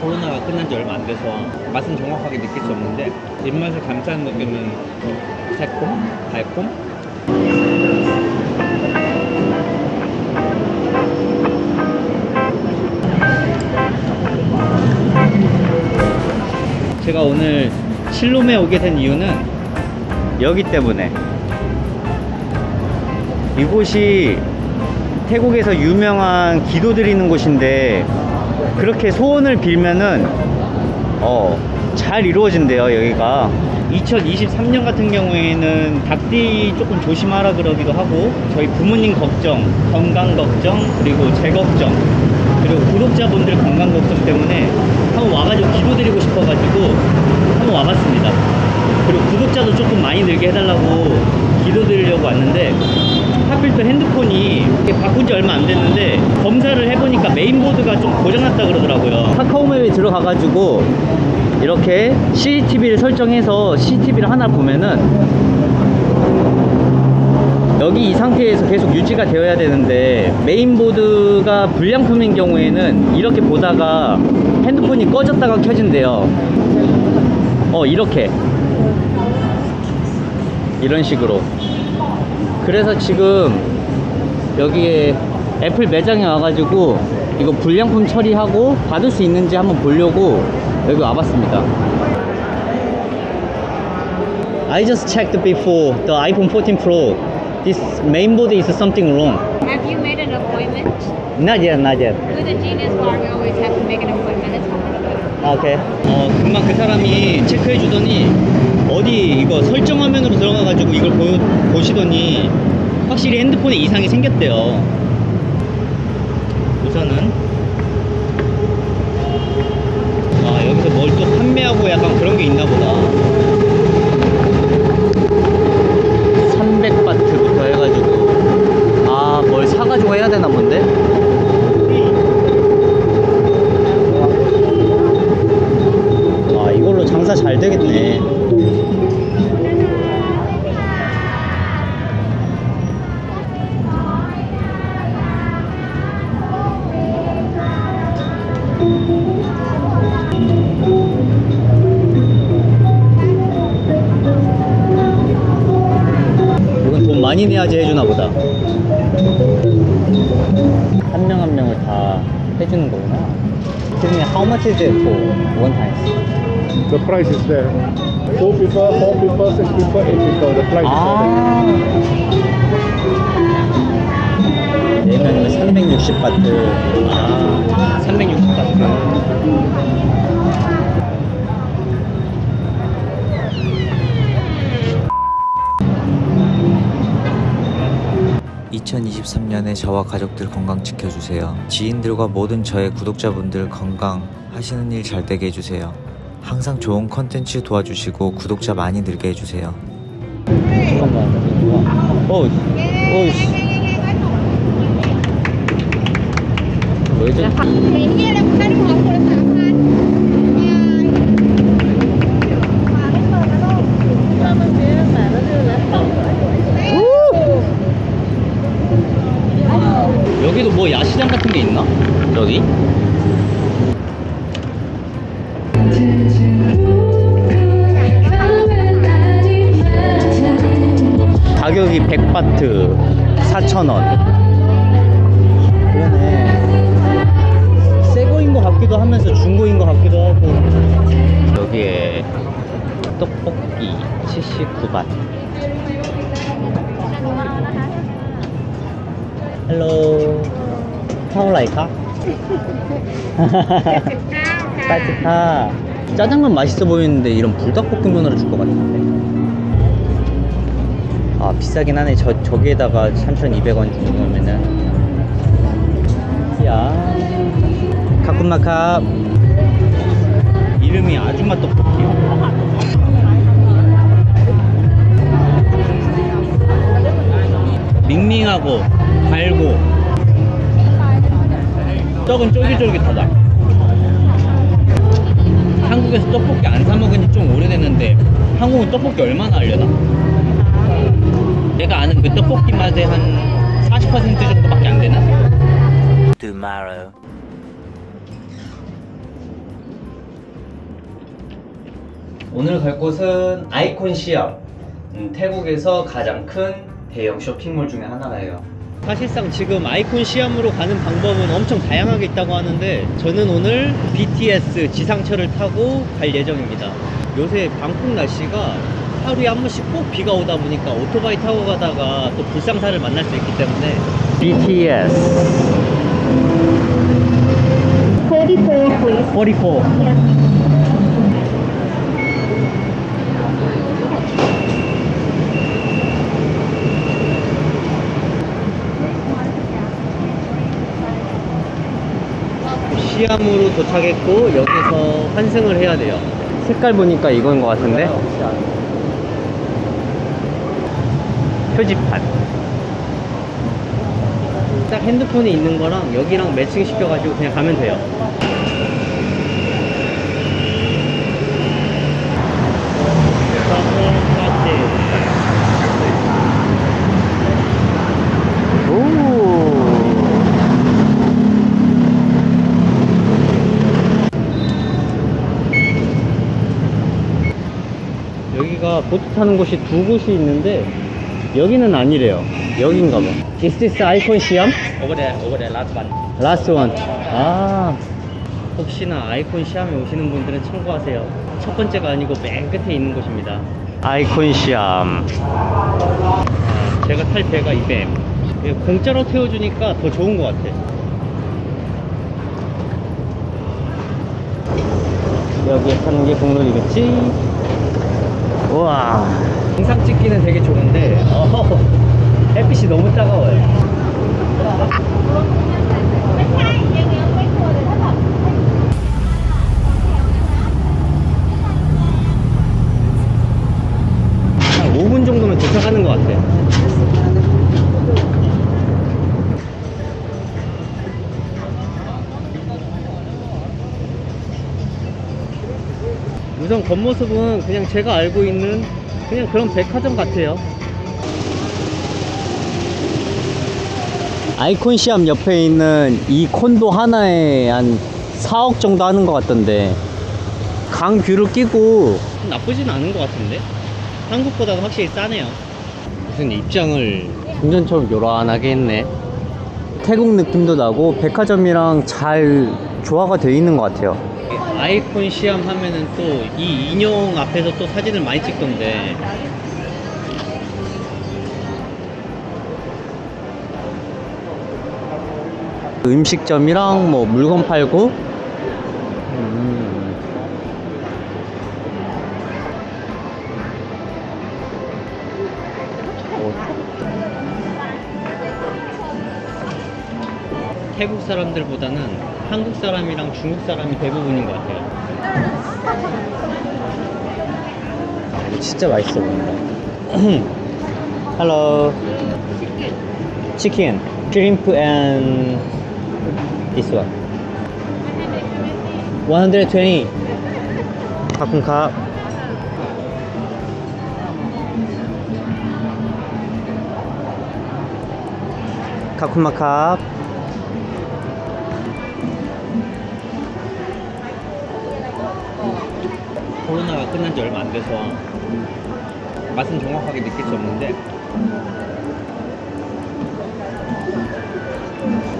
코로나가 끝난 지 얼마 안 돼서 맛은 정확하게 느낄 수 없는데 입맛을 감싸는 느낌은 새콤, 달콤. 제가 오늘 실롬에 오게 된 이유는 여기 때문에 이곳이 태국에서 유명한 기도 드리는 곳인데 그렇게 소원을 빌면은 어, 잘 이루어진대요 여기가. 2023년 같은 경우에는 닭띠 조금 조심하라 그러기도 하고 저희 부모님 걱정 건강 걱정 그리고 제 걱정 그리고 구독자분들 건강 걱정 때문에 한번 와가지고 기도 드리고 싶어가지고 한번 와봤습니다. 그리고 구독자도 조금 많이 늘게 해달라고 기도 드리려고 왔는데 하필 또 핸드폰이 바꾼 지 얼마 안 됐는데 검사를 해보니까 메인보드가 좀 고장났다 그러더라고요. 카카오맵에 들어가가지고 이렇게 CCTV를 설정해서 CCTV를 하나 보면은 여기 이 상태에서 계속 유지가 되어야 되는데 메인보드가 불량품인 경우에는 이렇게 보다가 핸드폰이 꺼졌다가 켜진대요. 어 이렇게. 이런 식으로. 그래서 지금 여기에 애플 매장에 와가지고 이거 불량품 처리하고 받을 수 있는지 한번 보려고 여기 와봤습니다 I just checked before the iPhone 14 Pro this mainboard is something wrong Have you made an appointment? not yet not yet With a Genius Bar, we always have to make an appointment. It's. 아, 오케이. 어, 금방 그 사람이 체크해 주더니 어디 이거 설정 화면으로 들어가 가지고 이걸 보, 보시더니 확실히 핸드폰에 이상이 생겼대요. 우선은 아, 여기서 뭘 또 게 있나 보다. 300바트부터 해가지고 아, 뭘 사가지고 해야 되나 본데? 아 이걸로 장사 잘 되겠네 많이 내야지 해주나 보다 한명한 명을 다 해주는 거구나 Tell how much is it for one time? The price is there. Two people, four people, six people, eight people. The price 아. 네 명이면 360바트. 아, 360바트. (2023년에) 저와 가족들 건강 지켜주세요 지인들과 모든 저의 구독자분들 건강 하시는 일 잘 되게 해주세요 항상 좋은 컨텐츠 도와주시고 구독자 많이 늘게 해주세요 잠깐만. 어, 어, 씨. 여기도 뭐 야시장 같은 게 있나? 저기? 가격이 100바트 4,000원. 그러네. 새거인 것 같기도 하면서 중고인 것 같기도 하고. 여기에 떡볶이 79밭 헬로 타올라이카? 빠지카. 짜장면 맛있어 보이는데 이런 불닭볶음면으로 줄것 같은데. 아 비싸긴 하네. 저, 저기에다가 3,200원 주는 거면은. 야. 카쿤마카. 이름이 아줌마 떡볶이요. 밍밍하고 달고 떡은 쫄깃쫄깃하다 한국에서 떡볶이 안 사 먹은 지좀 오래됐는데 한국은 떡볶이 얼마나 하려나 내가 아는 그 떡볶이 맛의 한 40% 정도밖에 안 되나? Tomorrow 오늘 갈 곳은 아이콘 시암. 음, 태국에서 가장 큰 대형 쇼핑몰 중에 하나예요. 사실상 지금 아이콘 시암으로 가는 방법은 엄청 다양하게 있다고 하는데 저는 오늘 BTS 지상철을 타고 갈 예정입니다. 요새 방콕 날씨가 하루에 한 번씩 꼭 비가 오다 보니까 오토바이 타고 가다가 또 불상사를 만날 수 있기 때문에 BTS 44, please. 44 시암으로 도착했고 여기서 환승을 해야 돼요. 색깔 보니까 이건 것 같은데? 표지판. 딱 핸드폰에 있는 거랑 여기랑 매칭 시켜가지고 그냥 가면 돼요 오 여기가 보트 타는 곳이 두 곳이 있는데 여기는 아니래요. 여긴가 봐. Is this icon 시암? Over there, over there, last one. Last one. 아 혹시나 아이콘 시암에 오시는 분들은 참고하세요. 첫 번째가 아니고 맨 끝에 있는 곳입니다. 아이콘 시암 아, 제가 탈 배가 이뱀 공짜로 태워주니까 더 좋은 것 같아. 여기에 사는 게 국룰이겠지 우와. 영상 찍기는 되게 좋은데 어, 햇빛이 너무 따가워요 한 5분 정도면 도착하는 것 같아 우선 겉모습은 그냥 제가 알고 있는 그냥 그런 백화점 같아요. 아이콘 시암 옆에 있는 이 콘도 하나에 한 4억 정도 하는 것 같던데. 강 view를 끼고. 나쁘진 않은 것 같은데? 한국보다는 확실히 싸네요. 무슨 입장을 궁전처럼 요란하게 했네. 태국 느낌도 나고 백화점이랑 잘 조화가 되어 있는 것 같아요 아이콘 시암 하면은 또 이 인형 앞에서 또 사진을 많이 찍던데 음식점이랑 뭐 물건 팔고 음. 태국 사람들보다는 한국 사람이랑 중국 사람이 대부분인 것 같아요. 이거 진짜 맛있어 보인다. Hello. Chicken, shrimp, and this one. 120. 가끔가. 가끔마캅. 코로나가 끝난 지 얼마 안 돼서 맛은 정확하게 느낄 수 없는데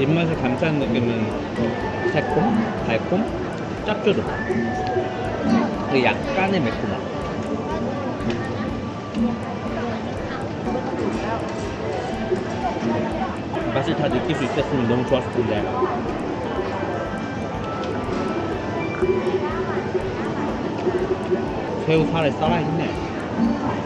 입맛을 감싸는 느낌은 새콤, 달콤, 짭조름. 그리고 약간의 매콤함. 맛을 다 느낄 수 있었으면 너무 좋았을 텐데 새우 살에 살아있네. 음.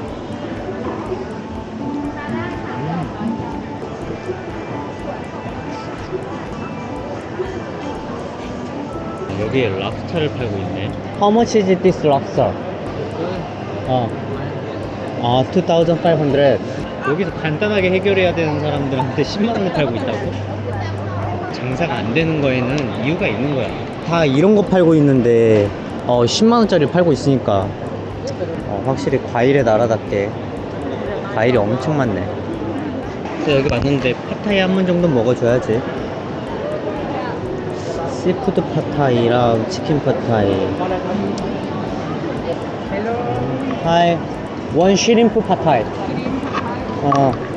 여기에 랍스타를 팔고 있네. How much is this lobster? 어. 아, 2,500. 여기서 간단하게 해결해야 되는 사람들한테 10만 원에 팔고 있다고? 장사가 안 되는 거에는 이유가 있는 거야. 다 이런 거 팔고 있는데 어 10만 원짜리 팔고 있으니까 어, 확실히 과일의 나라답게 과일이 엄청 많네. 그래서 여기 왔는데 팟타이 한 번 정도 먹어줘야지. seafood 팟타이랑 치킨 팟타이. Hi. One shrimp pad thai. 어.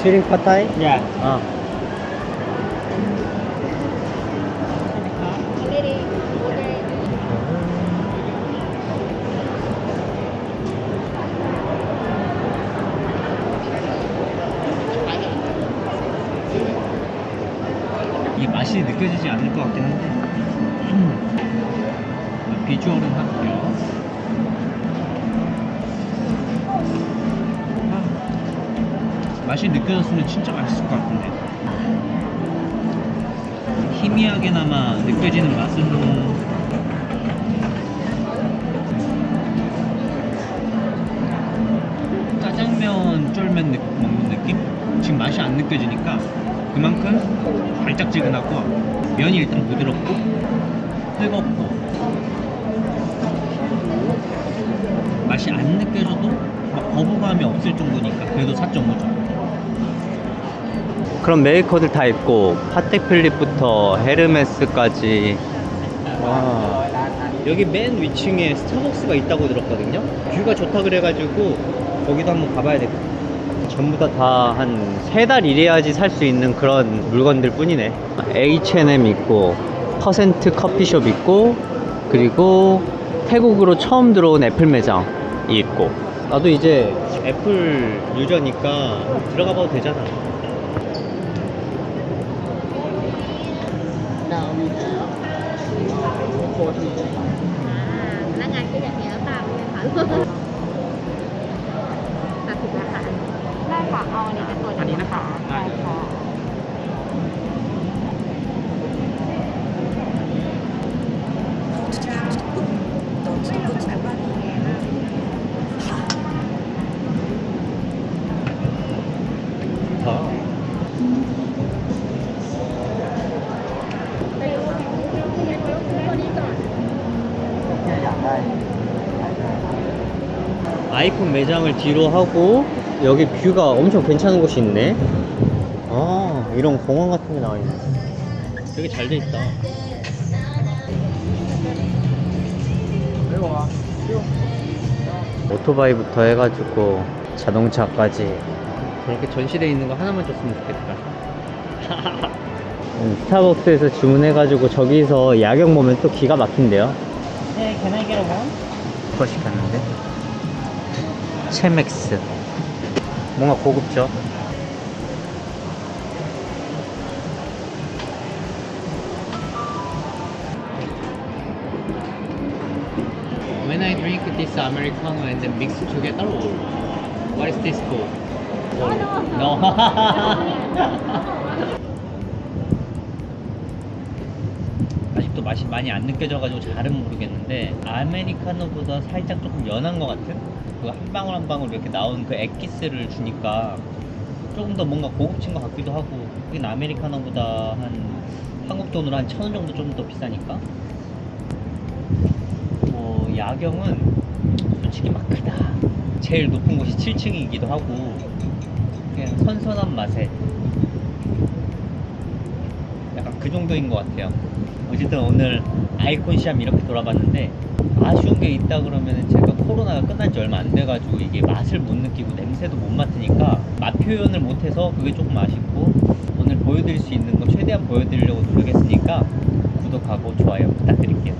Shrimp pad thai? Yeah. 어. 이 맛이 느껴지지 않을 것 같긴 한데 비주얼은 할게요 맛이 느껴졌으면 진짜 맛있을 것 같은데. 희미하게나마 느껴지는 맛은 짜장면 쫄면 느- 먹는 느낌? 지금 맛이 안 느껴지니까 그만큼 달짝지근하고 면이 일단 부드럽고 뜨겁고 맛이 안 느껴져도 막 거부감이 없을 정도니까 그래도 4.5점 그럼 메이커들 다 있고 파텍 필립부터 헤르메스까지. 와 여기 맨 위층에 스타벅스가 있다고 들었거든요. view가 좋다 그래가지고 거기도 한번 가봐야 돼 전부 다 다 한 세 달 일해야지 살 수 있는 그런 물건들 뿐이네. H&M 있고 퍼센트 커피숍 있고 그리고 태국으로 처음 들어온 애플 매장이 있고. 나도 이제 애플 유저니까 들어가 봐도 되잖아 mùa thì à, lá ngành cái đẹp nhẹ ở tàu 아이폰 매장을 뒤로 하고 여기 뷰가 엄청 괜찮은 곳이 있네. 아 이런 공원 같은 게 나와 있네. 되게 잘 돼 있다. 오토바이부터 해가지고 자동차까지 저렇게 전시돼 있는 거 하나만 줬으면 좋겠다. 음, 스타벅스에서 주문해가지고 저기서 야경 보면 또 기가 막힌대요 네, can I get one? 그거 시켰는데 체맥스 뭔가 고급져 When I drink this Americano and then mix together or what is this called? no 아직도 맛이 많이 안 느껴져가지고 잘은 모르겠는데 아메리카노보다 살짝 조금 연한 것 같은? 그 한 방울 한 방울 이렇게 나온 그 액기스를 주니까 조금 더 뭔가 고급진 것 같기도 하고 여긴 아메리카노보다 한 한국 돈으로 한 천 원 정도 좀 더 비싸니까? 뭐 야경은 솔직히 막 크다. 제일 높은 곳이 7층이기도 하고 그냥 선선한 맛에 그 정도인 것 같아요. 어쨌든 오늘 아이콘 시암 이렇게 돌아봤는데 아쉬운 게 있다 그러면 제가 코로나가 끝난 지 얼마 안 돼가지고 이게 맛을 못 느끼고 냄새도 못 맡으니까 맛 표현을 못해서 그게 조금 아쉽고 오늘 보여드릴 수 있는 거 최대한 보여드리려고 노력했으니까 구독하고 좋아요 부탁드릴게요.